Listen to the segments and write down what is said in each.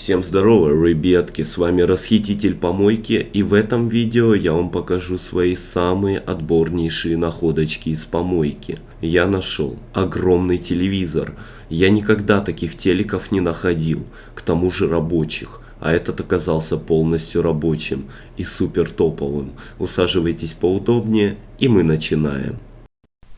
Всем здорово, ребятки, с вами Расхититель Помойки и в этом видео я вам покажу свои самые отборнейшие находочки из помойки. Я нашел огромный телевизор, я никогда таких телеков не находил, к тому же рабочих. А этот оказался полностью рабочим и супер топовым. Усаживайтесь поудобнее и мы начинаем.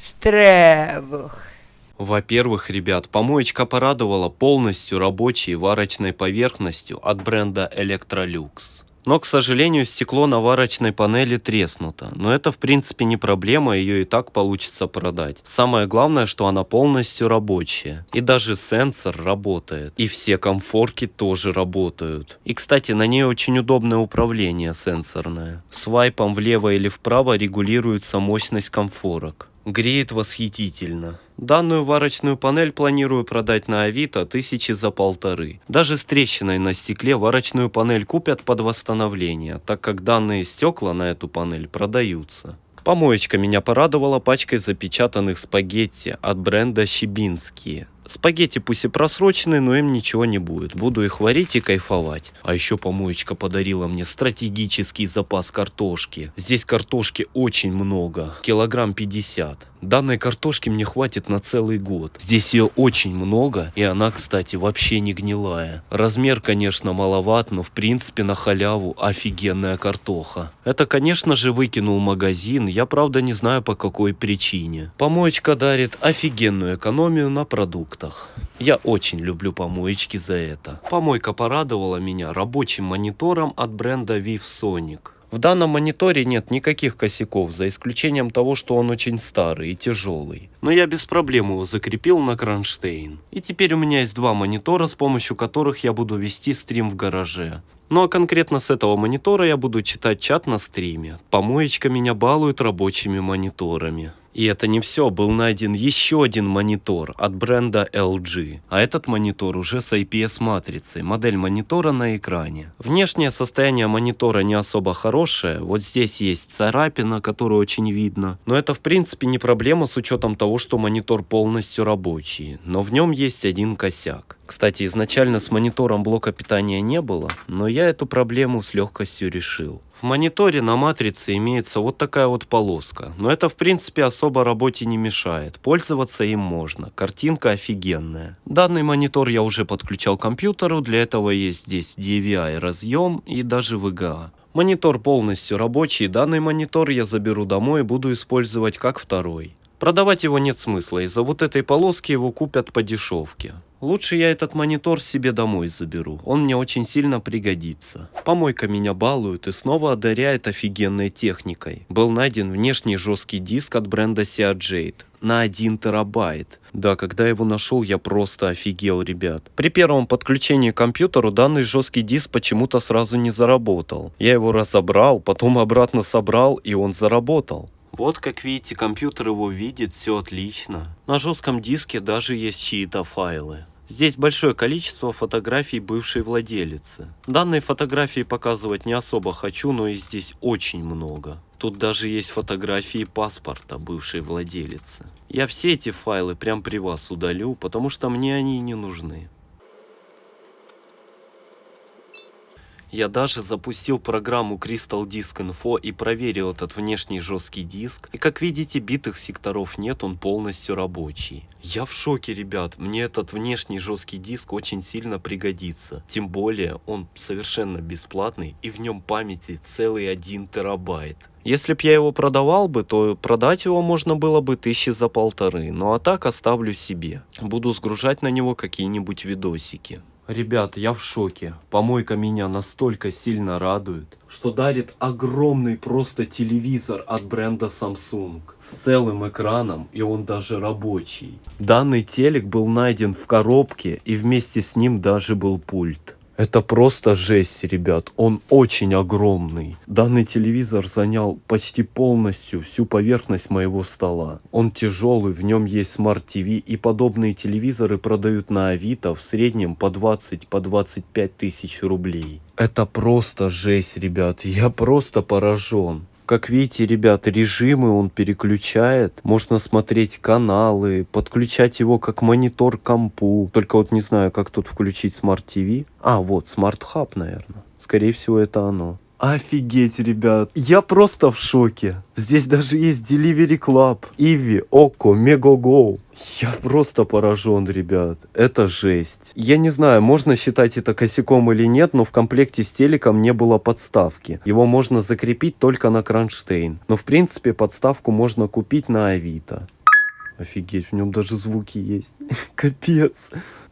Штребух. Во-первых, ребят, помоечка порадовала полностью рабочей варочной поверхностью от бренда Electrolux. Но, к сожалению, стекло на варочной панели треснуто. Но это, в принципе, не проблема, ее и так получится продать. Самое главное, что она полностью рабочая. И даже сенсор работает. И все комфорки тоже работают. И, кстати, на ней очень удобное управление сенсорное. Свайпом влево или вправо регулируется мощность комфорок. Греет восхитительно. Данную варочную панель планирую продать на Авито тысячи за полторы. Даже с трещиной на стекле варочную панель купят под восстановление, так как данные стекла на эту панель продаются. Помоечка меня порадовала пачкой запечатанных спагетти от бренда Щебинские. Спагетти пусть и просроченные, но им ничего не будет. Буду их варить и кайфовать. А еще помоечка подарила мне стратегический запас картошки. Здесь картошки очень много. Килограмм 50. Данной картошки мне хватит на целый год. Здесь ее очень много, и она, кстати, вообще не гнилая. Размер, конечно, маловат, но в принципе на халяву офигенная картоха. Это, конечно же, выкинул магазин, я правда не знаю по какой причине. Помоечка дарит офигенную экономию на продуктах. Я очень люблю помоечки за это. Помойка порадовала меня рабочим монитором от бренда VivSonic. В данном мониторе нет никаких косяков, за исключением того, что он очень старый и тяжелый. Но я без проблем его закрепил на кронштейн. И теперь у меня есть два монитора, с помощью которых я буду вести стрим в гараже. Ну а конкретно с этого монитора я буду читать чат на стриме. Помоечка меня балует рабочими мониторами. И это не все, был найден еще один монитор от бренда LG. А этот монитор уже с IPS-матрицей, модель монитора на экране. Внешнее состояние монитора не особо хорошее, вот здесь есть царапина, которую очень видно. Но это в принципе не проблема с учетом того, что монитор полностью рабочий. Но в нем есть один косяк. Кстати, изначально с монитором блока питания не было, но я эту проблему с легкостью решил. Мониторе на матрице имеется вот такая вот полоска, но это в принципе особо работе не мешает, пользоваться им можно, картинка офигенная. Данный монитор я уже подключал к компьютеру, для этого есть здесь DVI разъем и даже VGA. Монитор полностью рабочий, данный монитор я заберу домой и буду использовать как второй. Продавать его нет смысла, из-за вот этой полоски его купят по дешевке. Лучше я этот монитор себе домой заберу, он мне очень сильно пригодится. Помойка меня балует и снова одаряет офигенной техникой. Был найден внешний жесткий диск от бренда Seagate на 1 терабайт. Да, когда его нашел, я просто офигел, ребят. При первом подключении к компьютеру данный жесткий диск почему-то сразу не заработал. Я его разобрал, потом обратно собрал и он заработал. Вот как видите, компьютер его видит, все отлично. На жестком диске даже есть чьи-то файлы. Здесь большое количество фотографий бывшей владелицы. Данные фотографии показывать не особо хочу, но и здесь очень много. Тут даже есть фотографии паспорта бывшей владелицы. Я все эти файлы прям при вас удалю, потому что мне они не нужны. Я даже запустил программу Crystal Disk Info и проверил этот внешний жесткий диск. И как видите, битых секторов нет, он полностью рабочий. Я в шоке, ребят. Мне этот внешний жесткий диск очень сильно пригодится. Тем более, он совершенно бесплатный и в нем памяти целый 1 терабайт. Если б я его продавал бы, то продать его можно было бы тысячи за полторы. Ну а так оставлю себе. Буду сгружать на него какие-нибудь видосики. Ребят, я в шоке. Помойка меня настолько сильно радует, что дарит огромный просто телевизор от бренда Samsung с целым экраном и он даже рабочий. Данный телек был найден в коробке и вместе с ним даже был пульт. Это просто жесть, ребят. Он очень огромный. Данный телевизор занял почти полностью всю поверхность моего стола. Он тяжелый, в нем есть smart TV и подобные телевизоры продают на Авито в среднем по 20-25 по 25 тысяч рублей. Это просто жесть, ребят. Я просто поражен. Как видите, ребят, режимы он переключает. Можно смотреть каналы, подключать его как монитор компу. Только вот не знаю, как тут включить Smart TV. А, вот, Smart Hub, наверное. Скорее всего, это оно. Офигеть, ребят. Я просто в шоке. Здесь даже есть Delivery Club, Иви, Око, Мегаго. Я просто поражен, ребят. Это жесть. Я не знаю, можно считать это косяком или нет, но в комплекте с телеком не было подставки. Его можно закрепить только на кронштейн. Но в принципе подставку можно купить на Авито. Офигеть, в нем даже звуки есть. Капец.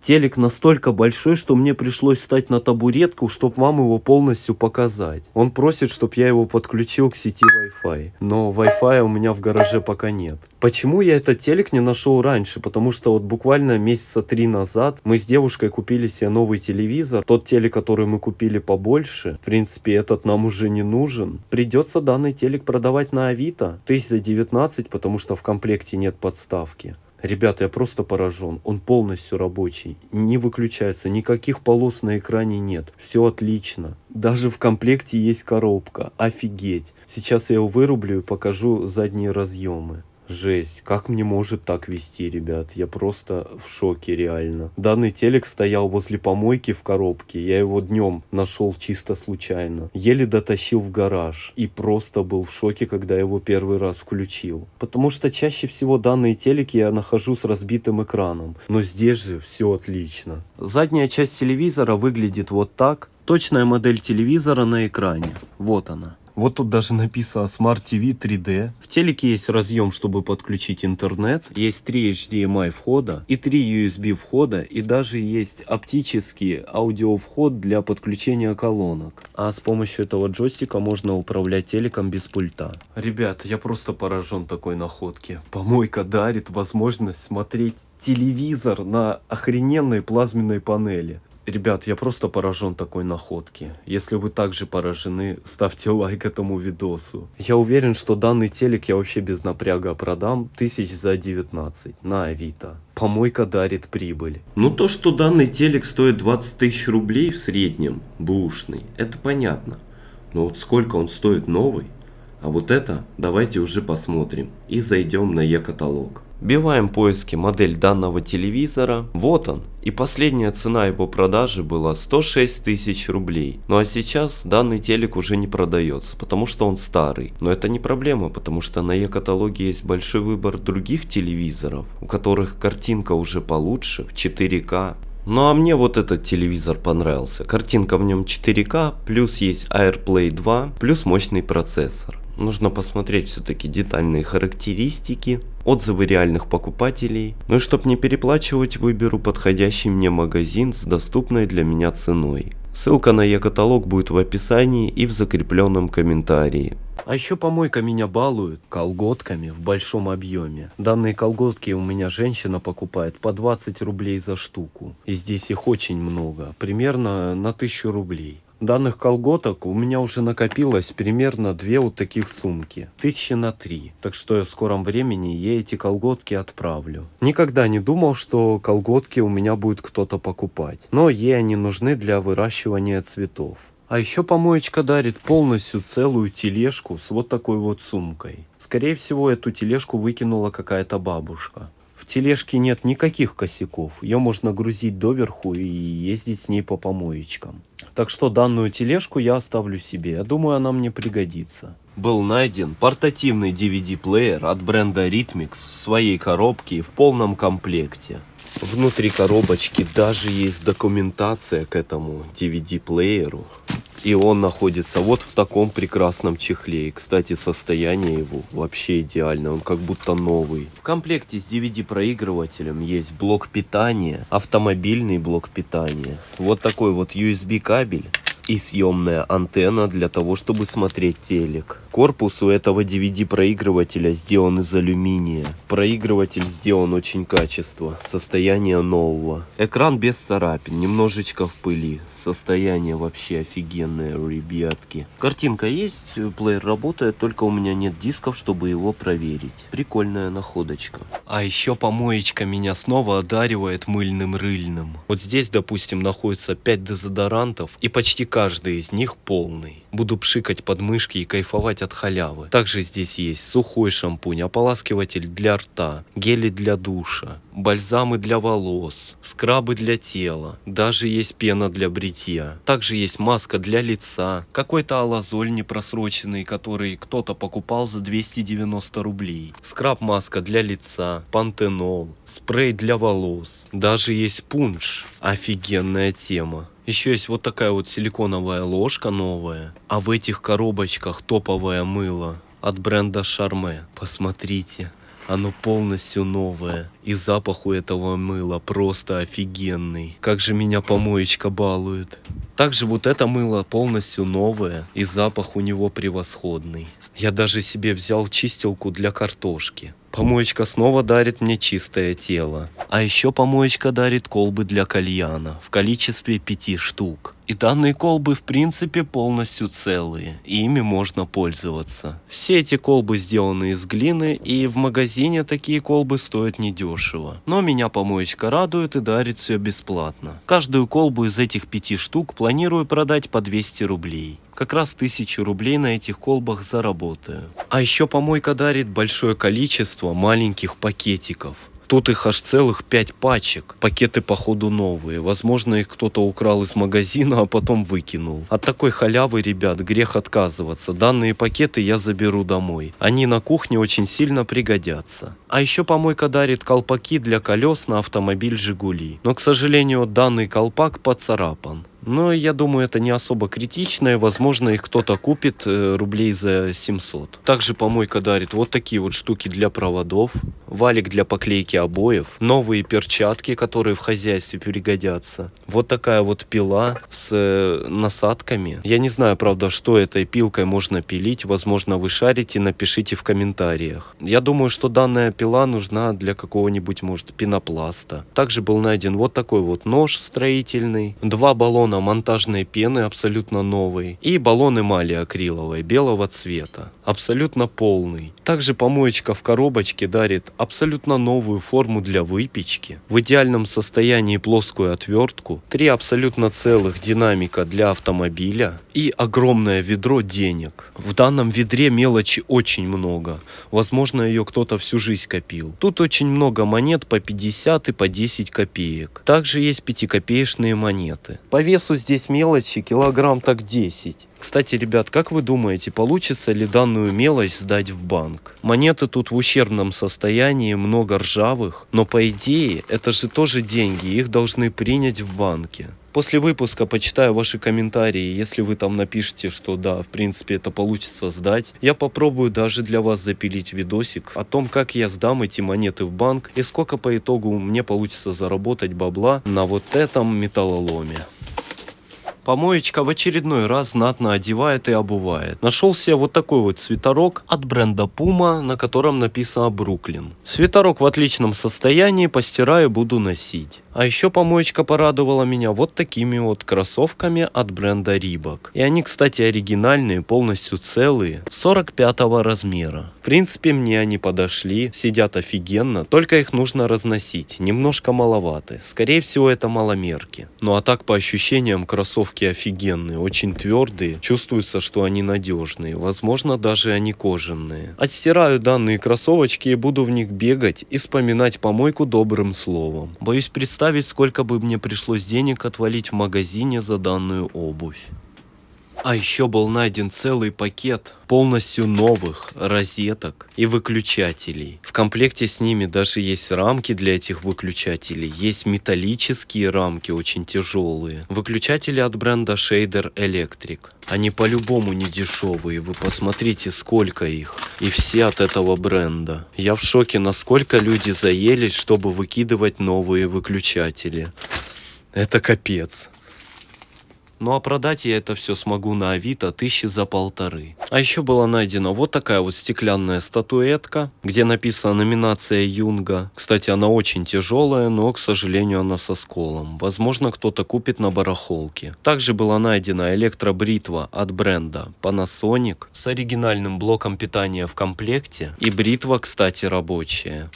Телек настолько большой, что мне пришлось встать на табуретку, чтобы вам его полностью показать. Он просит, чтобы я его подключил к сети Wi-Fi. Но Wi-Fi у меня в гараже пока нет. Почему я этот телек не нашел раньше? Потому что вот буквально месяца три назад мы с девушкой купили себе новый телевизор. Тот телек, который мы купили побольше, в принципе, этот нам уже не нужен. Придется данный телек продавать на Авито. Тысяч за 19, потому что в комплекте нет подставки. Ребята, я просто поражен. Он полностью рабочий. Не выключается. Никаких полос на экране нет. Все отлично. Даже в комплекте есть коробка. Офигеть. Сейчас я его вырублю и покажу задние разъемы. Жесть, как мне может так вести, ребят? Я просто в шоке, реально. Данный телек стоял возле помойки в коробке. Я его днем нашел чисто случайно. Еле дотащил в гараж. И просто был в шоке, когда его первый раз включил. Потому что чаще всего данные телеки я нахожу с разбитым экраном. Но здесь же все отлично. Задняя часть телевизора выглядит вот так. Точная модель телевизора на экране. Вот она. Вот тут даже написано Smart TV 3D. В телеке есть разъем, чтобы подключить интернет. Есть 3 HDMI входа и 3 USB входа. И даже есть оптический аудиовход для подключения колонок. А с помощью этого джойстика можно управлять телеком без пульта. Ребят, я просто поражен такой находке. Помойка дарит возможность смотреть телевизор на охрененной плазменной панели. Ребят, я просто поражен такой находке. Если вы также поражены, ставьте лайк этому видосу. Я уверен, что данный телек я вообще без напряга продам тысяч за 19 на Авито. Помойка дарит прибыль. Ну то, что данный телек стоит 20 тысяч рублей в среднем, бушный, это понятно. Но вот сколько он стоит новый? А вот это давайте уже посмотрим и зайдем на e-каталог. Биваем поиски модель данного телевизора. Вот он. И последняя цена его продажи была 106 тысяч рублей. Ну а сейчас данный телек уже не продается, потому что он старый. Но это не проблема, потому что на e-каталоге есть большой выбор других телевизоров, у которых картинка уже получше, в 4К. Ну а мне вот этот телевизор понравился. Картинка в нем 4К, плюс есть AirPlay 2, плюс мощный процессор. Нужно посмотреть все-таки детальные характеристики, отзывы реальных покупателей. Ну и чтобы не переплачивать, выберу подходящий мне магазин с доступной для меня ценой. Ссылка на e-каталог будет в описании и в закрепленном комментарии. А еще помойка меня балует колготками в большом объеме. Данные колготки у меня женщина покупает по 20 рублей за штуку. И здесь их очень много, примерно на 1000 рублей. Данных колготок у меня уже накопилось примерно две вот таких сумки. Тысячи на три. Так что в скором времени я эти колготки отправлю. Никогда не думал, что колготки у меня будет кто-то покупать. Но ей они нужны для выращивания цветов. А еще помоечка дарит полностью целую тележку с вот такой вот сумкой. Скорее всего, эту тележку выкинула какая-то бабушка. Тележке нет никаких косяков. Ее можно грузить доверху и ездить с ней по помоечкам. Так что данную тележку я оставлю себе. Я думаю, она мне пригодится. Был найден портативный DVD-плеер от бренда Rhythmix в своей коробке и в полном комплекте. Внутри коробочки даже есть документация к этому DVD-плееру. И он находится вот в таком прекрасном чехле. И, кстати, состояние его вообще идеальное. Он как будто новый. В комплекте с DVD-проигрывателем есть блок питания, автомобильный блок питания. Вот такой вот USB кабель и съемная антенна для того, чтобы смотреть телек. Корпус у этого DVD проигрывателя сделан из алюминия. Проигрыватель сделан очень качество, состояние нового. Экран без царапин, немножечко в пыли. Состояние вообще офигенное, ребятки. Картинка есть, плеер работает, только у меня нет дисков, чтобы его проверить. Прикольная находочка. А еще помоечка меня снова одаривает мыльным рыльным. Вот здесь, допустим, находится 5 дезодорантов, и почти каждый из них полный. Буду пшикать подмышки и кайфовать от халявы. Также здесь есть сухой шампунь, ополаскиватель для рта, гели для душа, бальзамы для волос, скрабы для тела, даже есть пена для бритья. Также есть маска для лица, какой-то алазоль непросроченный, который кто-то покупал за 290 рублей, скраб-маска для лица, пантенол, спрей для волос, даже есть пунш. Офигенная тема. Еще есть вот такая вот силиконовая ложка новая, а в этих коробочках топовое мыло от бренда Charme. Посмотрите, оно полностью новое. И запах у этого мыла просто офигенный. Как же меня помоечка балует. Также вот это мыло полностью новое, и запах у него превосходный. Я даже себе взял чистилку для картошки. Помоечка снова дарит мне чистое тело. А еще помоечка дарит колбы для кальяна в количестве пяти штук. И данные колбы в принципе полностью целые, и ими можно пользоваться. Все эти колбы сделаны из глины, и в магазине такие колбы стоят недешево. Но меня помоечка радует и дарит все бесплатно. Каждую колбу из этих пяти штук планирую продать по 200 рублей как раз тысячу рублей на этих колбах заработаю. А еще помойка дарит большое количество маленьких пакетиков. Тут их аж целых пять пачек. Пакеты походу новые. Возможно их кто-то украл из магазина, а потом выкинул. От такой халявы, ребят, грех отказываться. Данные пакеты я заберу домой. Они на кухне очень сильно пригодятся. А еще помойка дарит колпаки для колес на автомобиль «Жигули». Но, к сожалению, данный колпак поцарапан. Но я думаю, это не особо критично, и возможно их кто-то купит э, рублей за 700. Также помойка дарит вот такие вот штуки для проводов, валик для поклейки обоев, новые перчатки, которые в хозяйстве пригодятся. Вот такая вот пила с э, насадками. Я не знаю, правда, что этой пилкой можно пилить, возможно вы шарите, напишите в комментариях. Я думаю, что данная пила нужна для какого-нибудь, может, пенопласта. Также был найден вот такой вот нож строительный, два баллона баллона монтажной пены абсолютно новый и баллон эмали акриловой белого цвета, абсолютно полный. Также помоечка в коробочке дарит абсолютно новую форму для выпечки, в идеальном состоянии плоскую отвертку, три абсолютно целых динамика для автомобиля и огромное ведро денег. В данном ведре мелочи очень много, возможно ее кто-то всю жизнь копил. Тут очень много монет по 50 и по 10 копеек. Также есть 5-копеечные монеты. По весу весу здесь мелочи килограмм так 10. Кстати, ребят, как вы думаете, получится ли данную мелочь сдать в банк? Монеты тут в ущербном состоянии, много ржавых, но по идее это же тоже деньги, их должны принять в банке. После выпуска почитаю ваши комментарии, если вы там напишите, что да, в принципе это получится сдать. Я попробую даже для вас запилить видосик о том, как я сдам эти монеты в банк и сколько по итогу мне получится заработать бабла на вот этом металлоломе. Помоечка в очередной раз знатно одевает и обувает. Нашел себе вот такой вот свитерок от бренда Puma, на котором написано Бруклин. Свитерок в отличном состоянии, постираю буду носить. А еще помоечка порадовала меня вот такими вот кроссовками от бренда Reebok. И они, кстати, оригинальные, полностью целые, 45 размера. В принципе, мне они подошли, сидят офигенно, только их нужно разносить, немножко маловаты. Скорее всего, это маломерки. Ну а так, по ощущениям, кроссовки офигенные, очень твердые, чувствуется, что они надежные, возможно даже они кожаные. Отстираю данные кроссовочки и буду в них бегать и вспоминать помойку добрым словом. Боюсь представить, сколько бы мне пришлось денег отвалить в магазине за данную обувь. А еще был найден целый пакет полностью новых розеток и выключателей. В комплекте с ними даже есть рамки для этих выключателей. Есть металлические рамки, очень тяжелые. Выключатели от бренда Shader Electric. Они по-любому не дешевые, вы посмотрите сколько их. И все от этого бренда. Я в шоке, насколько люди заелись, чтобы выкидывать новые выключатели. Это капец. Ну а продать я это все смогу на Авито тысячи за полторы. А еще была найдена вот такая вот стеклянная статуэтка, где написана номинация Юнга. Кстати, она очень тяжелая, но, к сожалению, она со сколом. Возможно, кто-то купит на барахолке. Также была найдена электробритва от бренда Panasonic с оригинальным блоком питания в комплекте. И бритва, кстати, рабочая.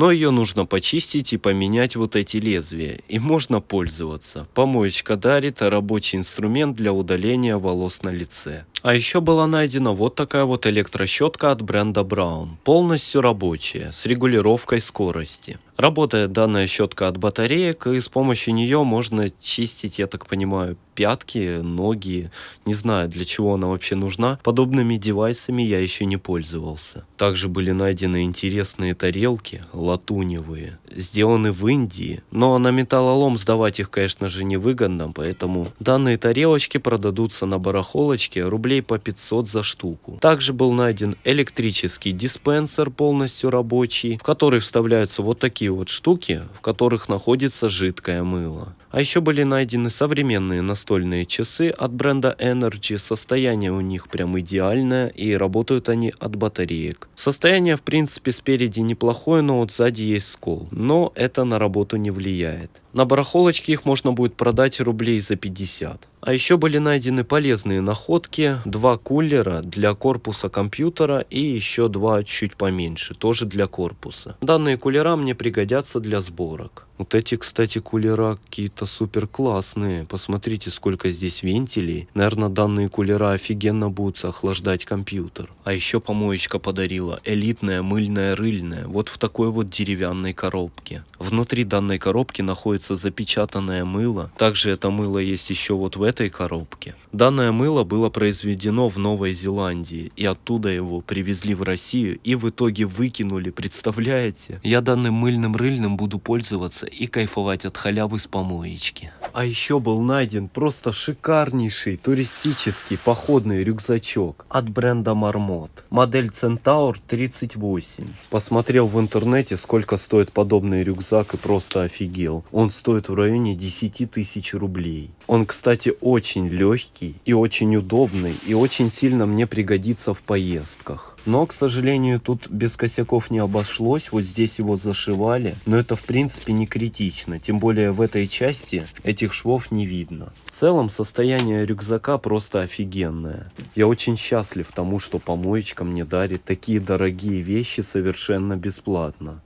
Но ее нужно почистить и поменять вот эти лезвия. И можно пользоваться. Помоечка дарит рабочий инструмент для удаления волос на лице. А еще была найдена вот такая вот электрощетка от бренда Brown. Полностью рабочая, с регулировкой скорости. Работает данная щетка от батареек, и с помощью нее можно чистить, я так понимаю, пятки, ноги. Не знаю, для чего она вообще нужна. Подобными девайсами я еще не пользовался. Также были найдены интересные тарелки, латуневые, сделаны в Индии. Но на металлолом сдавать их, конечно же, невыгодно, поэтому данные тарелочки продадутся на барахолочке рублей по 500 за штуку. Также был найден электрический диспенсер полностью рабочий, в который вставляются вот такие вот штуки, в которых находится жидкое мыло. А еще были найдены современные настольные часы от бренда Energy. Состояние у них прям идеальное и работают они от батареек. Состояние в принципе спереди неплохое, но вот сзади есть скол. Но это на работу не влияет. На барахолочке их можно будет продать рублей за 50. А еще были найдены полезные находки, два кулера для корпуса компьютера и еще два чуть поменьше, тоже для корпуса. Данные кулера мне пригодятся для сборок. Вот эти, кстати, кулера какие-то супер классные. Посмотрите, сколько здесь вентилей. Наверное, данные кулера офигенно будут охлаждать компьютер. А еще помоечка подарила элитная мыльная рыльная. Вот в такой вот деревянной коробке. Внутри данной коробки находится запечатанное мыло. Также это мыло есть еще вот в этой коробке. Данное мыло было произведено в Новой Зеландии. И оттуда его привезли в Россию и в итоге выкинули. Представляете? Я данным мыльным рыльным буду пользоваться и кайфовать от халявы с помоечки. А еще был найден просто шикарнейший туристический походный рюкзачок от бренда Marmot. Модель Centaur 38. Посмотрел в интернете, сколько стоит подобный рюкзак и просто офигел. Он стоит в районе 10 тысяч рублей. Он, кстати, очень легкий и очень удобный и очень сильно мне пригодится в поездках. Но, к сожалению, тут без косяков не обошлось. Вот здесь его зашивали. Но это, в принципе, не критично. Тем более в этой части этих швов не видно. В целом, состояние рюкзака просто офигенное. Я очень счастлив тому, что помоечка мне дарит такие дорогие вещи совершенно бесплатно.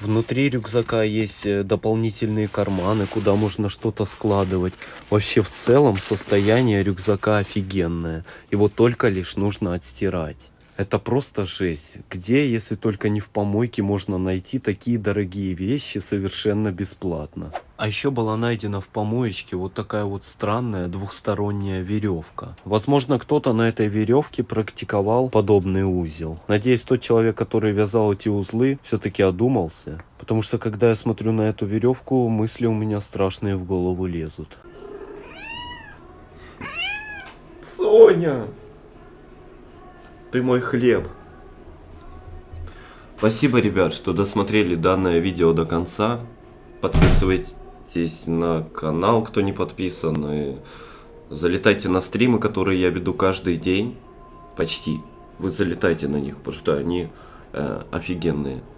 Внутри рюкзака есть э, дополнительные карманы, куда можно что-то складывать. Вообще в целом состояние рюкзака офигенное. Его только лишь нужно отстирать. Это просто жесть. Где, если только не в помойке, можно найти такие дорогие вещи совершенно бесплатно. А еще была найдена в помоечке вот такая вот странная двухсторонняя веревка. Возможно, кто-то на этой веревке практиковал подобный узел. Надеюсь, тот человек, который вязал эти узлы, все-таки одумался. Потому что, когда я смотрю на эту веревку, мысли у меня страшные в голову лезут. Соня! Ты мой хлеб. Спасибо, ребят, что досмотрели данное видео до конца. Подписывайтесь на канал, кто не подписан. И залетайте на стримы, которые я веду каждый день. Почти. Вы залетайте на них, потому что они э, офигенные.